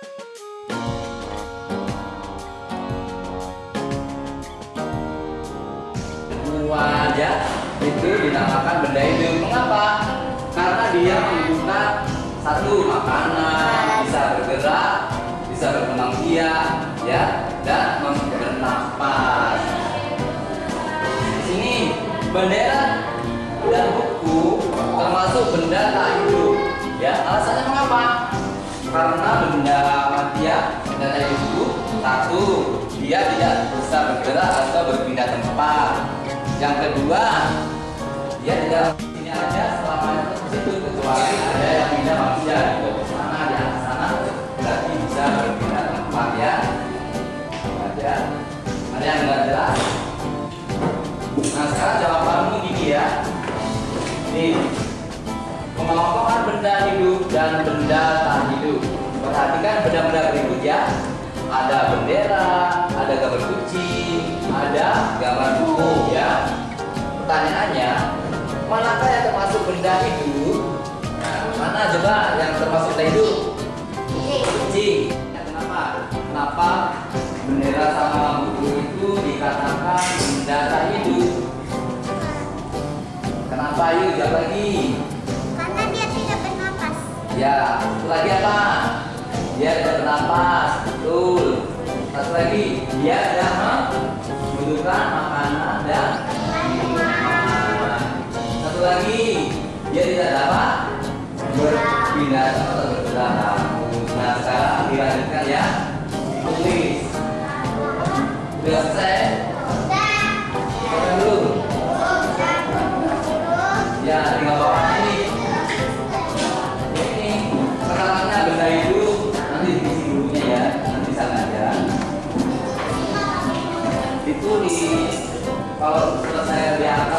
Kedua aja itu dinamakan benda hidup. Mengapa? Karena dia membuka satu makanan, bisa bergerak, bisa berkembang biak, ya, dan bernafas. Di sini bendera dan buku termasuk benda tak hidup. Ya, alasannya? Karena benda mati ya, benda hidup satu, dia tidak bisa bergerak atau berpindah tempat. Yang kedua, dia tidak sini aja selama itu situ kecuali ada yang pindah manusia gitu. Sana di atas sana berarti bisa berpindah tempat ya. Ada, ada yang nggak jelas. Nah sekarang jawabanmu gini ya. Nih, pengelompokan benda hidup dan benda. Perhatikan benda-benda berikut ya. Ada bendera, ada gambar kucing, ada gambar buku ya. Pertanyaannya, manakah yang termasuk benda hidup? Nah, mana coba yang termasuk benda hidup? Kucing. Ya, kenapa? Kenapa bendera sama buku itu dikatakan benda tak hidup? Kenapa? Yuk jawab lagi. Karena dia tidak bernapas. Ya, lagi apa? Dia tidak bernapas, betul. Satu lagi, dia tidak membutuhkan makanan dan minuman. Satu lagi, dia tidak dapat berpindah atau bergerak. Nah, sekarang dilanjutkan ya. Tulis. Sudah selesai? itu di kalau menurut saya lihat